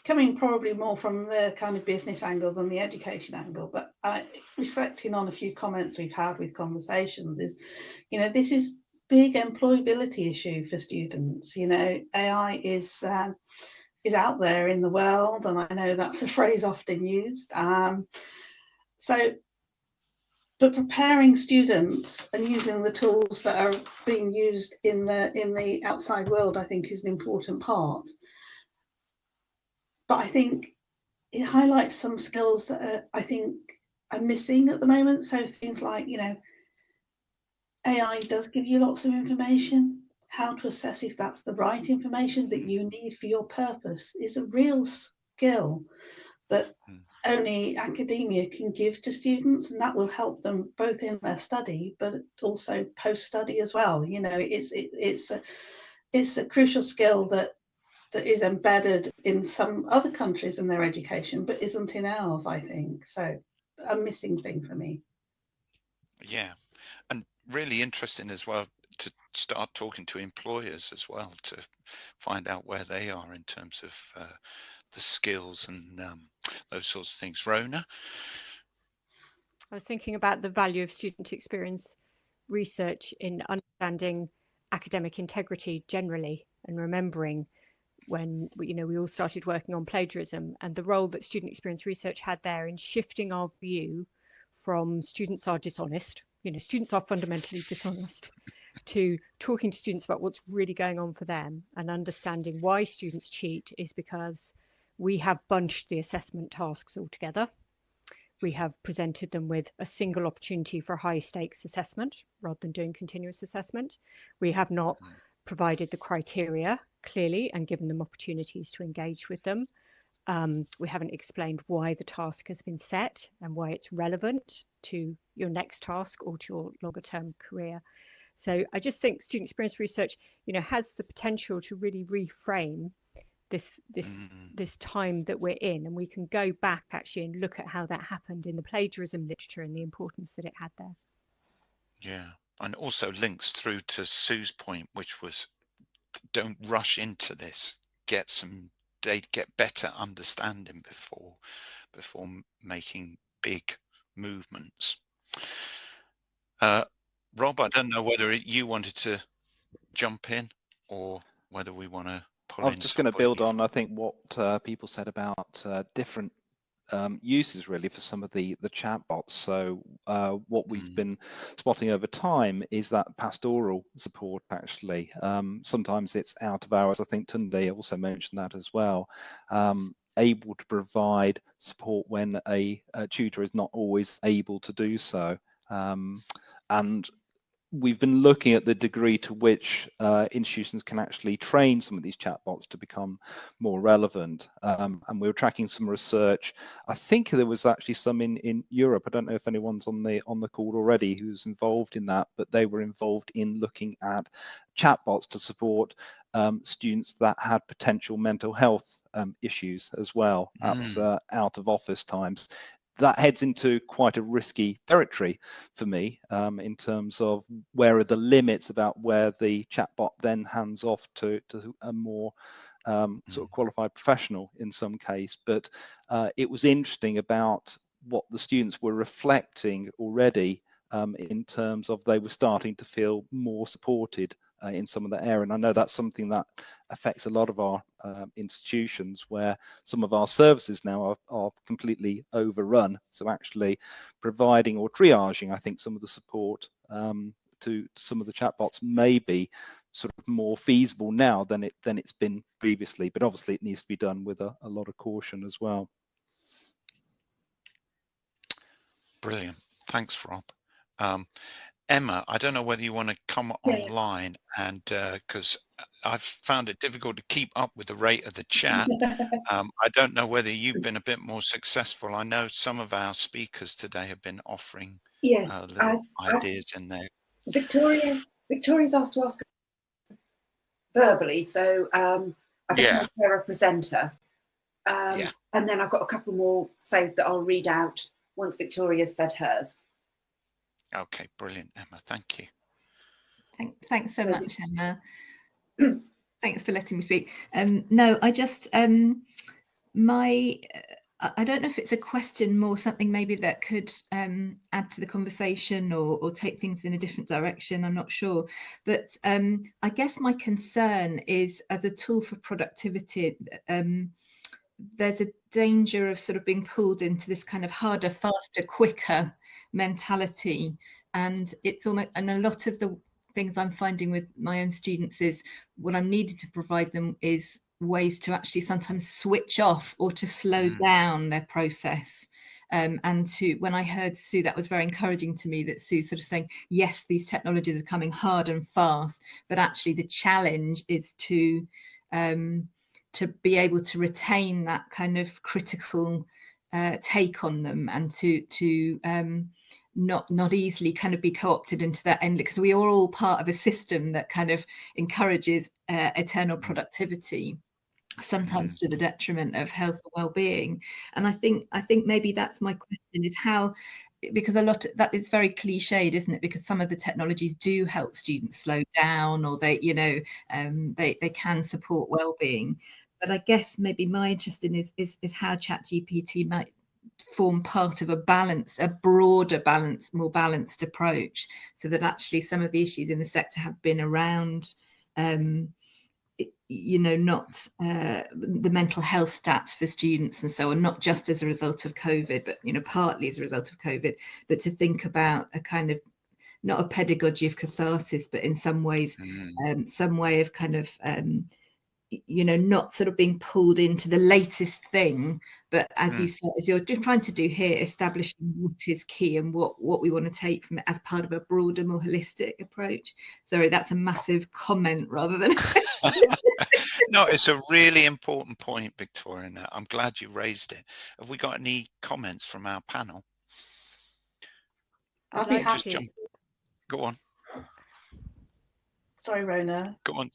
coming probably more from the kind of business angle than the education angle, but I, reflecting on a few comments we've had with conversations is, you know, this is big employability issue for students. You know, AI is um, is out there in the world, and I know that's a phrase often used. Um, so, but preparing students and using the tools that are being used in the in the outside world, I think, is an important part. But I think it highlights some skills that are, I think are missing at the moment. So things like, you know, AI does give you lots of information, how to assess if that's the right information that you need for your purpose is a real skill that mm. only academia can give to students and that will help them both in their study but also post study as well. You know it's it, it's a it's a crucial skill that that is embedded in some other countries in their education but isn't in ours i think. So a missing thing for me. Yeah. And really interesting as well start talking to employers as well to find out where they are in terms of uh, the skills and um, those sorts of things. Rhona? I was thinking about the value of student experience research in understanding academic integrity generally and remembering when you know we all started working on plagiarism and the role that student experience research had there in shifting our view from students are dishonest you know students are fundamentally dishonest to talking to students about what's really going on for them and understanding why students cheat is because we have bunched the assessment tasks all together. We have presented them with a single opportunity for high stakes assessment rather than doing continuous assessment. We have not mm. provided the criteria clearly and given them opportunities to engage with them. Um, we haven't explained why the task has been set and why it's relevant to your next task or to your longer term career. So I just think student experience research, you know, has the potential to really reframe this this mm. this time that we're in, and we can go back actually and look at how that happened in the plagiarism literature and the importance that it had there. Yeah, and also links through to Sue's point, which was don't rush into this. Get some data, get better understanding before before making big movements. Uh, Rob, I don't know whether you wanted to jump in or whether we want to pull I'm just going to build on, I think, what uh, people said about uh, different um, uses really for some of the the chatbots. So uh, what we've mm. been spotting over time is that pastoral support actually. Um, sometimes it's out of hours. I think Tunde also mentioned that as well. Um, able to provide support when a, a, tutor is not always able to do so. Um, and we've been looking at the degree to which uh, institutions can actually train some of these chatbots to become more relevant. Um, and we were tracking some research. I think there was actually some in, in Europe. I don't know if anyone's on the on the call already who's involved in that, but they were involved in looking at chatbots to support um, students that had potential mental health um, issues as well mm. at uh, out of office times that heads into quite a risky territory for me um, in terms of where are the limits about where the chatbot then hands off to, to a more um, sort of hmm. qualified professional in some case. But uh, it was interesting about what the students were reflecting already um, in terms of they were starting to feel more supported uh, in some of the area. And I know that's something that affects a lot of our uh, institutions where some of our services now are, are, completely overrun. So actually providing or triaging, I think, some of the support um, to some of the chatbots may be sort of more feasible now than it than it's been previously. But obviously, it needs to be done with a, a lot of caution as well. Brilliant. Thanks, Rob. Um, Emma, I don't know whether you want to come yeah. online and because uh, I've found it difficult to keep up with the rate of the chat. um, I don't know whether you've been a bit more successful. I know some of our speakers today have been offering yes, uh, little I, ideas I, in there. Victoria, Victoria's asked to ask verbally, so um, I've yeah. a presenter. Um, yeah. And then I've got a couple more saved that I'll read out once Victoria's said hers. Okay, brilliant, Emma. Thank you. Thank, thanks so much, Emma. thanks for letting me speak. Um, no, I just um, my I don't know if it's a question more something maybe that could um, add to the conversation or, or, take things in a different direction. I'm not sure, but um, I guess my concern is as a tool for productivity. Um, there's a danger of sort of being pulled into this kind of harder, faster, quicker mentality and it's almost and a lot of the things i'm finding with my own students is what i'm needing to provide them is ways to actually sometimes switch off or to slow mm. down their process um, and to when i heard sue that was very encouraging to me that sue sort of saying yes these technologies are coming hard and fast but actually the challenge is to um, to be able to retain that kind of critical uh, take on them and to to um, not not easily kind of be co-opted into that end because we are all part of a system that kind of encourages uh, eternal productivity sometimes to the detriment of health and well-being. And i think i think maybe that's my question is how because a lot of, that is very cliched isn't it? Because some of the technologies do help students slow down or they you know um, they they can support well-being. But i guess maybe my interest in is is, is how chat gpt might form part of a balance, a broader balance, more balanced approach, so that actually some of the issues in the sector have been around, um, you know, not uh, the mental health stats for students and so on, not just as a result of COVID, but you know, partly as a result of COVID, but to think about a kind of not a pedagogy of catharsis, but in some ways, mm. um, some way of kind of um, you know not sort of being pulled into the latest thing but as mm. you said as you're trying to do here establishing what is key and what what we want to take from it as part of a broader more holistic approach. Sorry that's a massive comment rather than no it's a really important point victoria. I'm glad you raised it. Have we got any comments from our panel? I'll be happy. jump. go on. Sorry rhona. Go on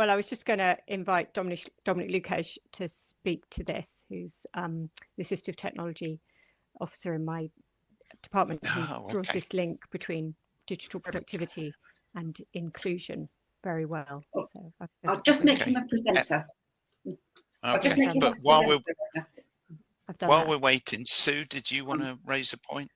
well, I was just going to invite Dominic, Dominik Lukeš to speak to this, who's um, the Assistive Technology Officer in my department who oh, okay. draws this link between digital productivity and inclusion very well. Oh, so I'll just make okay. him a presenter. Okay. but while we're while that. we're waiting, Sue, did you want to raise a point?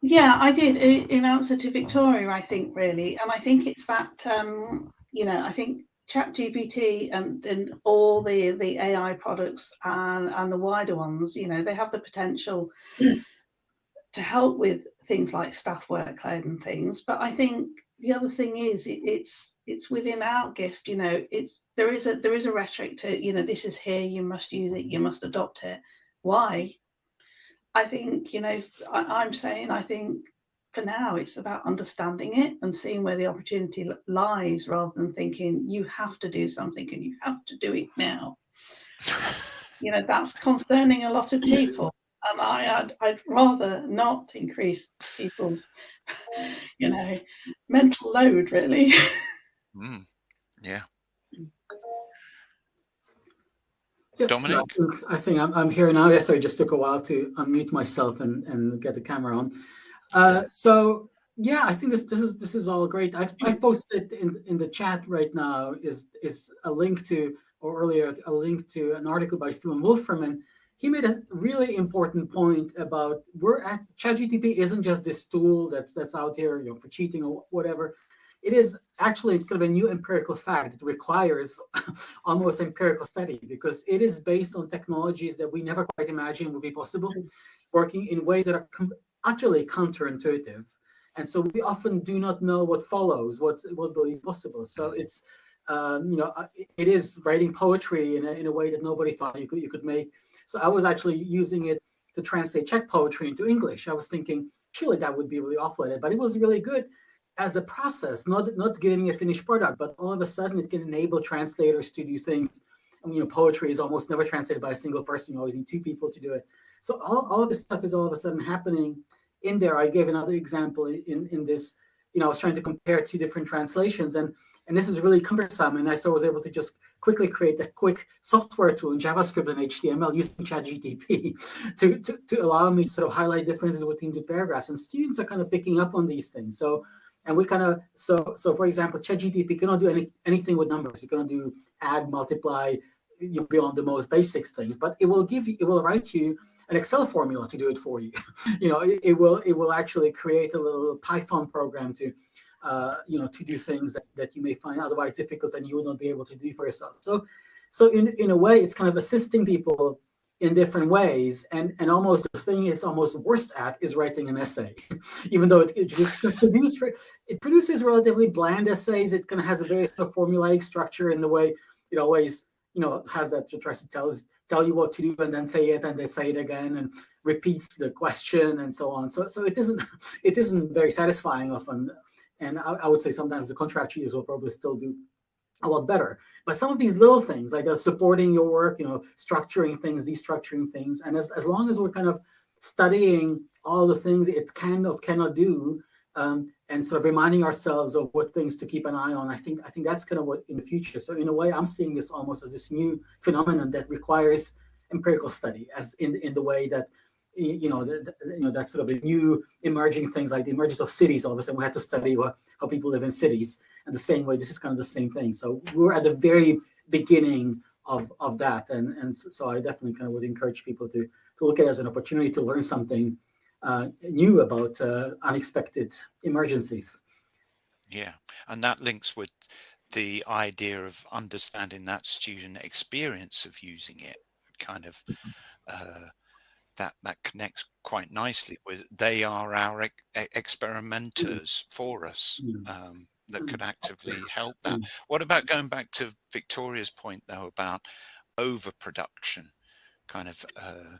Yeah, I did in answer to Victoria, I think really, and I think it's that um, you know, I think ChatGPT and, and all the the AI products and, and the wider ones, you know, they have the potential to help with things like staff workload and things. But I think the other thing is it, it's it's within our gift, you know, it's there is a there is a rhetoric to, you know, this is here, you must use it, you must adopt it. Why? I think, you know, I, I'm saying I think for now, it's about understanding it and seeing where the opportunity lies rather than thinking you have to do something and you have to do it now. you know, that's concerning a lot of people. And I, I'd, I'd rather not increase people's, you know, mental load, really. Mm, yeah. Yes, Dominic? I think I'm, I'm here now. Yes, I just took a while to unmute myself and, and get the camera on. Uh, so yeah, I think this this is this is all great. I've, I've posted in in the chat right now is is a link to or earlier a link to an article by Stephen Wolfram he made a really important point about we're at ChatGPT isn't just this tool that's that's out here you know for cheating or whatever. It is actually kind of a new empirical fact. It requires almost empirical study because it is based on technologies that we never quite imagined would be possible, working in ways that are utterly counterintuitive. And so we often do not know what follows, what, what will be possible. So it's, um, you know, uh, it is writing poetry in a, in a way that nobody thought you could, you could make. So I was actually using it to translate Czech poetry into English. I was thinking, surely that would be really awful at it, but it was really good as a process, not not giving a finished product, but all of a sudden it can enable translators to do things. I mean, you know, poetry is almost never translated by a single person. You always need two people to do it. So all, all this stuff is all of a sudden happening in there. I gave another example in, in this, you know, I was trying to compare two different translations and, and this is really cumbersome. And I so was able to just quickly create a quick software tool in JavaScript and HTML using ChatGPT to, to, to allow me to sort of highlight differences between the paragraphs. And students are kind of picking up on these things. So, and we kind of, so, so for example, ChatGPT cannot do any, anything with numbers. It cannot do add, multiply, you beyond the most basic things, but it will give you, it will write you an Excel formula to do it for you. you know, it, it, will it will actually create a little Python program to uh, you know to do things that, that you may find otherwise difficult and you would not be able to do for yourself. So so in in a way, it's kind of assisting people in different ways and and almost the thing it's almost worst at is writing an essay even though it, it, produce, it produces relatively bland essays it kind of has a very sort of formulaic structure in the way it always you know has that to try to tell us tell you what to do and then say it and they say it again and repeats the question and so on. So so it isn't it isn't very satisfying often. And I, I would say sometimes the contract contractors will probably still do a lot better. But some of these little things, like uh, supporting your work, you know, structuring things, destructuring things, and as, as long as we're kind of studying all the things it can or cannot do, um, and sort of reminding ourselves of what things to keep an eye on. I think I think that's kind of what in the future. So in a way, I'm seeing this almost as this new phenomenon that requires empirical study, as in in the way that you know, the, you know, that's sort of a new emerging things like the emergence of cities. All of a sudden, we had to study what, how people live in cities, and the same way, this is kind of the same thing. So we're at the very beginning of of that, and and so I definitely kind of would encourage people to to look at it as an opportunity to learn something knew about uh, unexpected emergencies. Yeah, and that links with the idea of understanding that student experience of using it, kind of uh, that that connects quite nicely with they are our ex experimenters for us. Mm. Um, that could Mm. actively help that. What about going back to Victoria's point though about overproduction, kind of? Uh,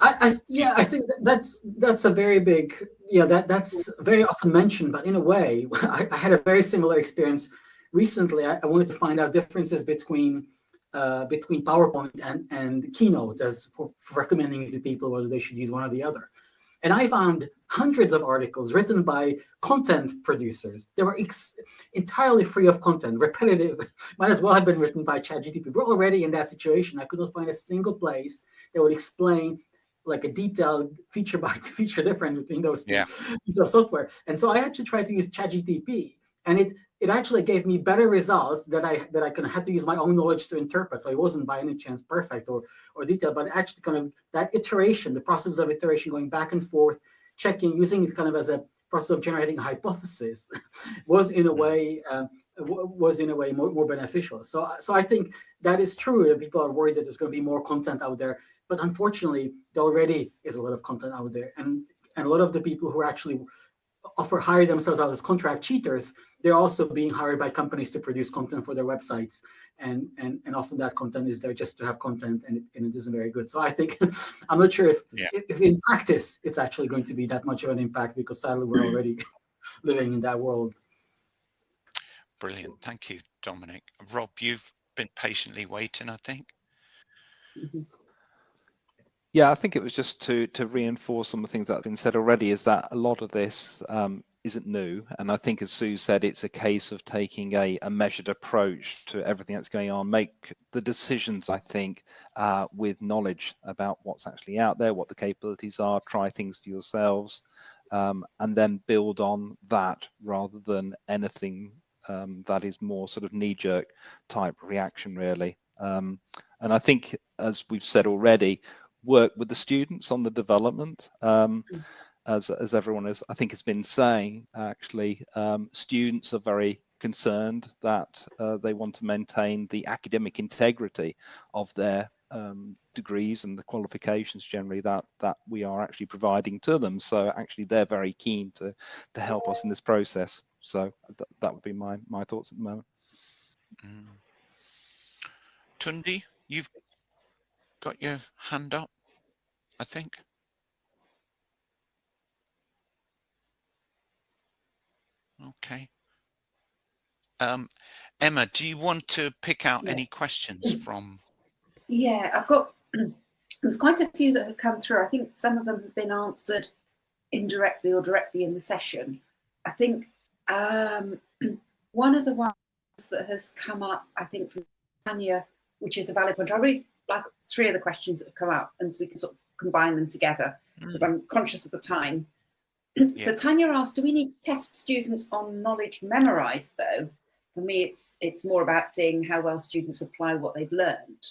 I, I yeah, I think that's that's a very big yeah that that's very often mentioned, but in a way, I, I had a very similar experience recently. I, I wanted to find out differences between uh, between PowerPoint and and Keynote as for, for recommending to people whether they should use one or the other. And I found hundreds of articles written by content producers. They were entirely free of content, repetitive. Might as well have been written by ChatGPT. We're already in that situation. I could not find a single place that would explain like a detailed feature by feature difference between those two Yeah. pieces of software. And so I actually tried to use ChatGPT, and it it actually gave me better results that I that I kind of had to use my own knowledge to interpret. So it wasn't by any chance perfect or or detailed, but actually kind of that iteration, the process of iteration, going back and forth, checking, using it kind of as a process of generating a hypothesis, was in a way um, was in a way more, more beneficial. So so I think that is true that people are worried that there's going to be more content out there, but unfortunately there already is a lot of content out there, and and a lot of the people who actually offer hire themselves out as contract cheaters, they're also being hired by companies to produce content for their websites. And, and, and often that content is there just to have content and and it isn't very good. So I think, I'm not sure if, Yeah. if, if in practice it's actually going to be that much of an impact because sadly we're mm. already living in that world. brilliant. Thank you, Dominic. Rob, you've been patiently waiting, I think. Mm-hmm. Yeah, I think it was just to to reinforce some of the things that have been said already. Is that a lot of this um, isn't new, and I think, as Sue said, it's a case of taking a, a measured approach to everything that's going on. Make the decisions, I think, uh, with knowledge about what's actually out there, what the capabilities are. Try things for yourselves, um, and then build on that rather than anything um, that is more sort of knee-jerk type reaction, really. Um, and I think, as we've said already, work with the students on the development. Um, as, as everyone has, I think, has been saying, actually, um, students are very concerned that uh, they want to maintain the academic integrity of their um, degrees and the qualifications generally that that we are actually providing to them. So actually, they're very keen to to help us in this process. So th that would be my my thoughts at the moment. Mm. Tunde, you've got your hand up, I think. Okay. Um, Emma, do you want to pick out Yeah. any questions from? Yeah, I've got, there's quite a few that have come through. I think some of them have been answered indirectly or directly in the session. I think um, one of the ones that has come up, I think from Tanya, which is a valid point. I really like three of the questions that have come up and so we can sort of combine them together because I'm conscious of the time. So Tanya asked, do we need to test students on knowledge memorized though? For me, it's it's more about seeing how well students apply what they've learned.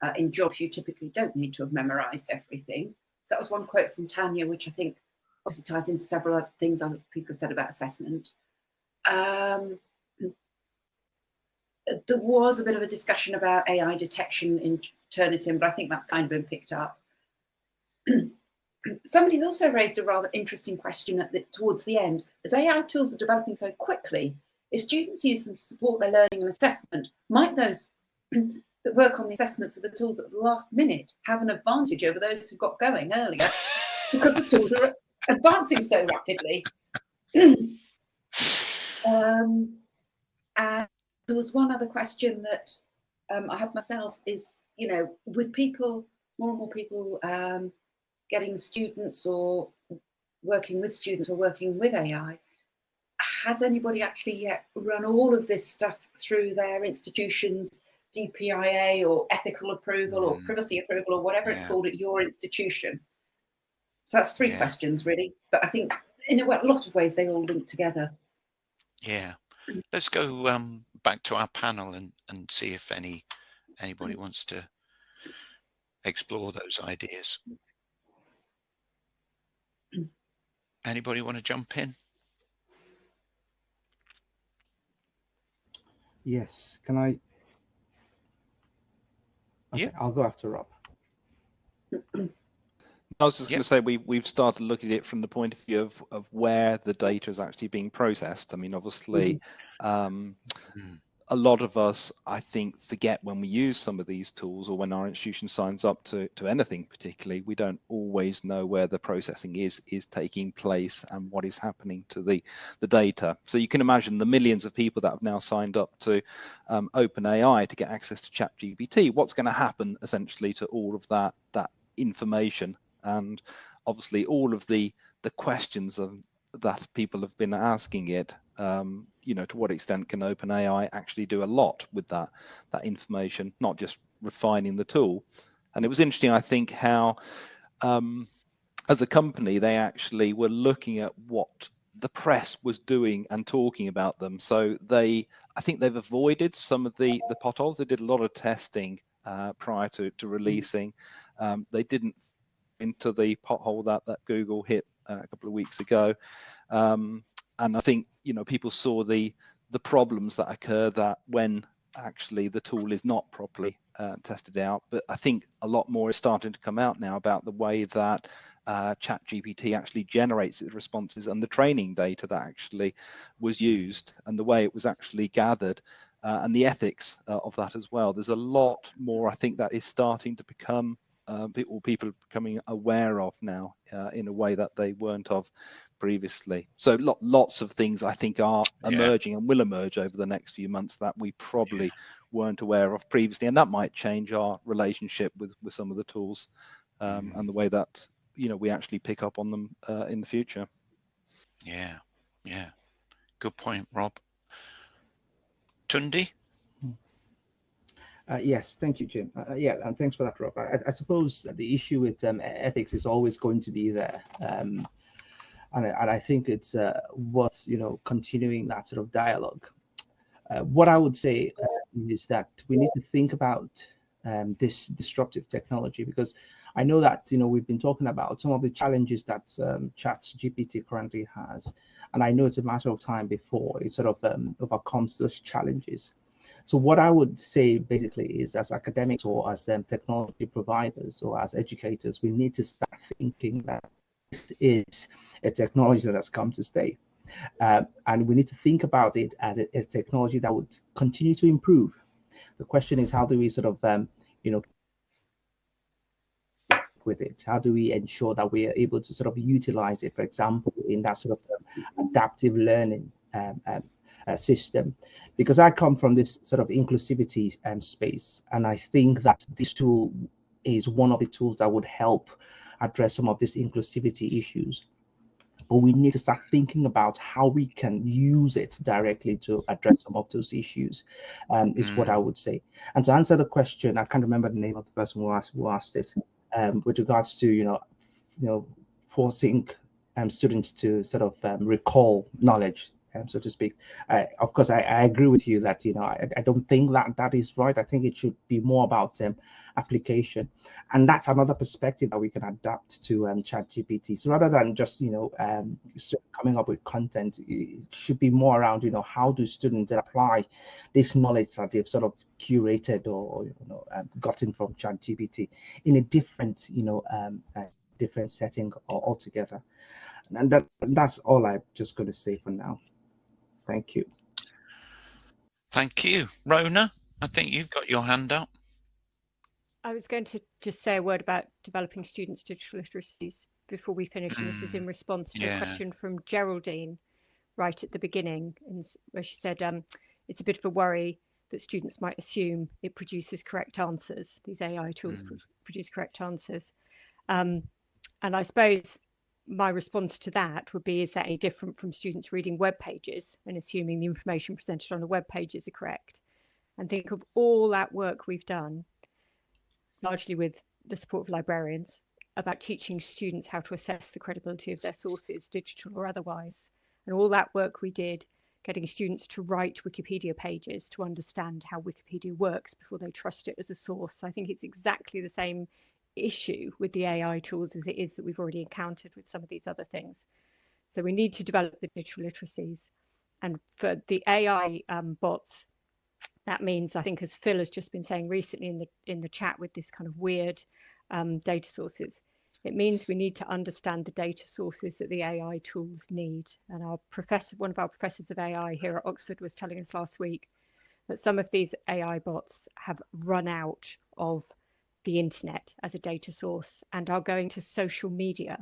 Uh, in jobs, you typically don't need to have memorized everything. So that was one quote from Tanya, which I think also ties into several other things other people have said about assessment. Um, there was a bit of a discussion about AI detection in Turnitin, but I think that's kind of been picked up. Somebody's also raised a rather interesting question at the, towards the end. As AI tools are developing so quickly, if students use them to support their learning and assessment, might those that work on the assessments of the tools at the last minute have an advantage over those who got going earlier because the tools are advancing so rapidly? um, and there was one other question that um, I have myself is, you know, with people, more and more people um, getting students or working with students or working with AI, has anybody actually yet run all of this stuff through their institution's DPIA or ethical approval or Mm. privacy approval or whatever it's called at your institution? So that's three Yeah. questions really, but I think in a lot of ways they all link together. Yeah. Let's go um, back to our panel and, and see if any anybody wants to explore those ideas. Anybody want to jump in? Yes. Can I? Okay, Yeah. I'll go after Rob. I was just yep. going to say we we've started looking at it from the point of view of, of where the data is actually being processed. I mean, obviously, mm. Um, mm a lot of us, I think, forget when we use some of these tools or when our institution signs up to, to anything particularly, we don't always know where the processing is is taking place and what is happening to the, the data. So you can imagine the millions of people that have now signed up to um, OpenAI to get access to ChatGPT, what's going to happen essentially to all of that, that information? And obviously all of the, the questions of, that people have been asking it um, you know, to what extent can OpenAI actually do a lot with that that information, not just refining the tool. And it was interesting, I think, how um, as a company they actually were looking at what the press was doing and talking about them. So they, I think they've avoided some of the the potholes. They did a lot of testing uh, prior to to releasing. Um, they didn't into the pothole that that Google hit uh, a couple of weeks ago. Um, and I think you know people saw the the problems that occur that when actually the tool is not properly uh, tested out. But I think a lot more is starting to come out now about the way that uh, ChatGPT actually generates its responses and the training data that actually was used and the way it was actually gathered uh, and the ethics uh, of that as well. There's a lot more I think that is starting to become uh, people people becoming aware of now uh, in a way that they weren't of previously. So lo- lots of things I think are emerging yeah. and will emerge over the next few months that we probably yeah. weren't aware of previously, and that might change our relationship with with some of the tools um, mm. and the way that you know we actually pick up on them uh, in the future. Yeah, yeah, good point, Rob. Tunde. Uh, yes, thank you, Jim. Uh, yeah, and thanks for that, Rob. I, I suppose the issue with um, ethics is always going to be there. Um, and, and I think it's uh, worth you know continuing that sort of dialogue. Uh, what I would say uh, is that we need to think about um, this disruptive technology because I know that you know we've been talking about some of the challenges that um, Chat GPT currently has, and I know it's a matter of time before it sort of um, overcomes those challenges. So what I would say basically is as academics or as um, technology providers or as educators, we need to start thinking that is a technology that has come to stay. Uh, and we need to think about it as a, a, technology that would continue to improve. The question is, how do we sort of, um, you know, with it? How do we ensure that we are able to sort of utilize it, for example, in that sort of um, adaptive learning um, um, uh, system? Because I come from this sort of inclusivity um, space, and I think that this tool is one of the tools that would help address some of these inclusivity issues but we need to start thinking about how we can use it directly to address some of those issues um, is mm. what i would say and to answer the question i can't remember the name of the person who asked, who asked it um, with regards to you know you know forcing um, students to sort of um, recall knowledge um, so to speak. Uh, of course, I, I, agree with you that you know I, I, don't think that that is right. I think it should be more about um, application, and that's another perspective that we can adapt to um, ChatGPT. So rather than just you know um, coming up with content, it should be more around you know how do students apply this knowledge that they've sort of curated or you know um, gotten from ChatGPT in a different you know um, different setting or altogether. And that, that's all I'm just going to say for now. Thank you. Thank you. Rhona, I think you've got your hand up. I was going to just say a word about developing students' digital literacies before we finish. Mm. And this is in mm. response to yeah. a question from Geraldine right at the beginning, where she said um, it's a bit of a worry that students might assume it produces correct answers. These AI tools mm. produce correct answers. Um, and I suppose my response to that would be is that any different from students reading web pages and assuming the information presented on the web pages are correct and think of all that work we've done largely with the support of librarians about teaching students how to assess the credibility of their sources digital or otherwise and all that work we did getting students to write wikipedia pages to understand how wikipedia works before they trust it as a source i think it's exactly the same issue with the AI tools as it is that we've already encountered with some of these other things. So we need to develop the digital literacies. And for the AI um, bots, that means I think as Phil has just been saying recently in the in the chat with this kind of weird um, data sources, It means we need to understand the data sources that the AI tools need. And our professor, one of our professors of AI here at Oxford was telling us last week that some of these AI bots have run out of the internet as a data source and are going to social media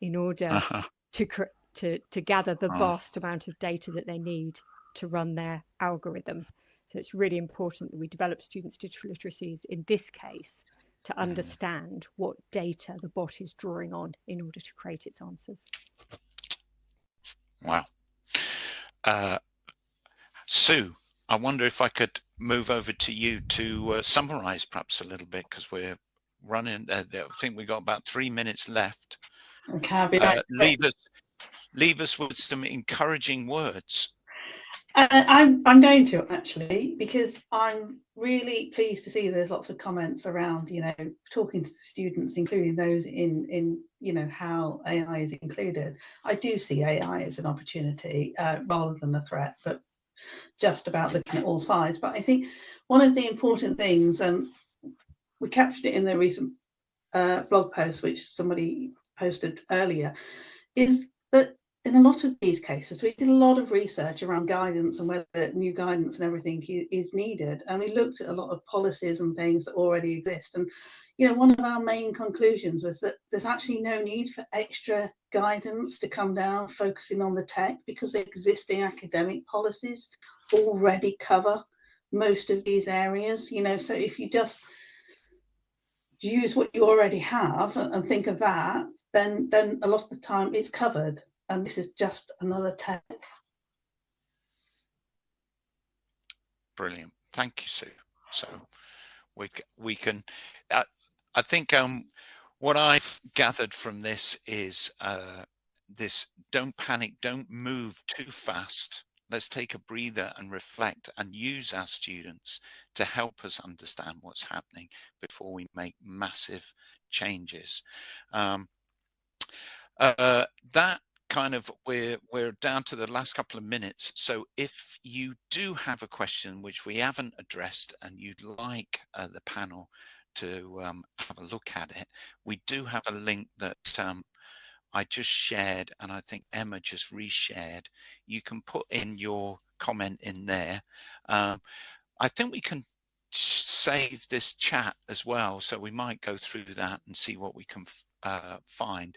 in order uh -huh. to, to, to gather the vast amount of data that they need to run their algorithm. So it's really important that we develop students' digital literacies in this case to mm-hmm. understand what data the bot is drawing on in order to create its answers. Wow. Uh, Sue, I wonder if I could move over to you to uh, summarize perhaps a little bit because we're running, uh, I think we've got about three minutes left. Okay, I'll be back. Uh, leave, us, leave us with some encouraging words. Uh, I'm I'm going to actually because I'm really pleased to see there's lots of comments around you know talking to students, including those in in you know how AI is included. I do see AI as an opportunity uh, rather than a threat, but just about looking at all sides. But I think one of the important things, and um, we captured it in the recent uh, blog post which somebody posted earlier, is in a lot of these cases, we did a lot of research around guidance and whether new guidance and everything is needed. And we looked at a lot of policies and things that already exist. And, you know, one of our main conclusions was that there's actually no need for extra guidance to come down focusing on the tech because existing academic policies already cover most of these areas. You know, so if you just use what you already have and think of that, then then a lot of the time it's covered and this is just another tech. Brilliant. Thank you, Sue. So we we can. Uh, I think um, what I've gathered from this is uh, this: don't panic, don't move too fast. Let's take a breather and reflect and use our students to help us understand what's happening before we make massive changes. Um, uh, that kind of we're we're down to the last couple of minutes. So if you do have a question which we haven't addressed and you'd like uh, the panel to um, have a look at it we do have a link that um, I just shared and I think Emma just reshared. You can put in your comment in there. Um, I think we can save this chat as well. So we might go through that and see what we can uh, find.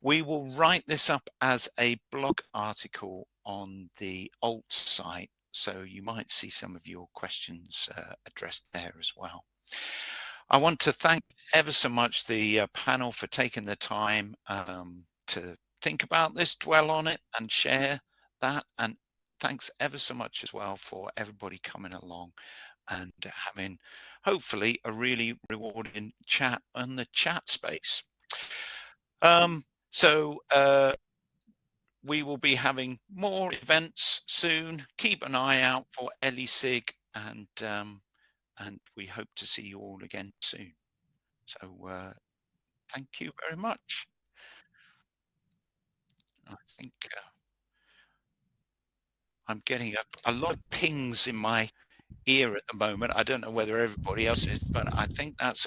We will write this up as a blog article on the alt site, so you might see some of your questions uh, addressed there as well. I want to thank ever so much the uh, panel for taking the time um, to think about this, dwell on it and share that. And thanks ever so much as well for everybody coming along and having hopefully a really rewarding chat on the chat space. Um, so uh, we will be having more events soon. Keep an eye out for ELESIG and um, and we hope to see you all again soon. So uh, thank you very much. I think uh, I'm getting a, a lot of pings in my ear at the moment. I don't know whether everybody else is, but I think that's a